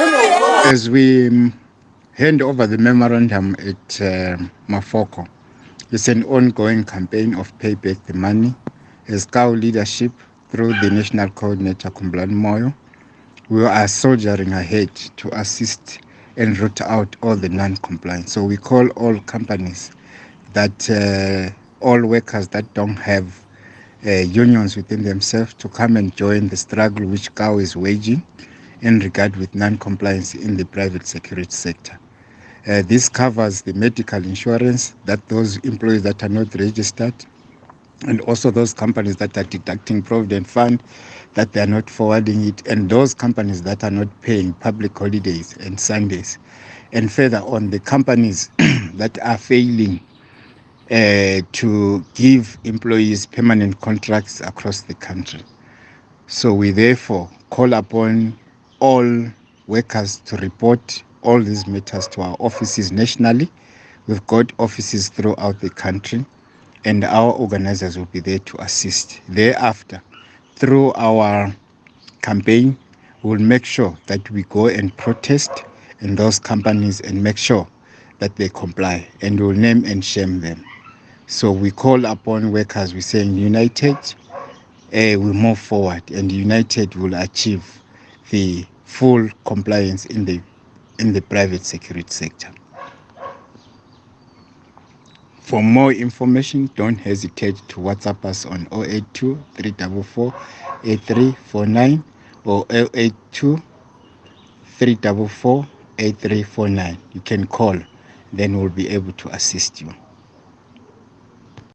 As we um, hand over the memorandum at uh, Mafoko, it's an ongoing campaign of pay back the money. As cow leadership, through the National Coordinator Khumbulani Moyo, we are soldiering ahead to assist and root out all the non-compliance. So we call all companies that uh, all workers that don't have uh, unions within themselves to come and join the struggle which cow is waging in regard with non-compliance in the private security sector. Uh, this covers the medical insurance that those employees that are not registered and also those companies that are deducting provident fund that they are not forwarding it and those companies that are not paying public holidays and sundays and further on the companies that are failing uh, to give employees permanent contracts across the country so we therefore call upon all workers to report all these matters to our offices nationally we've got offices throughout the country and our organizers will be there to assist. Thereafter, through our campaign, we'll make sure that we go and protest in those companies and make sure that they comply and we'll name and shame them. So we call upon workers, we're saying united, uh, we move forward and united will achieve the full compliance in the in the private security sector. For more information, don't hesitate to WhatsApp us on 082 344 8349 or 082 344 8349. You can call, then we'll be able to assist you.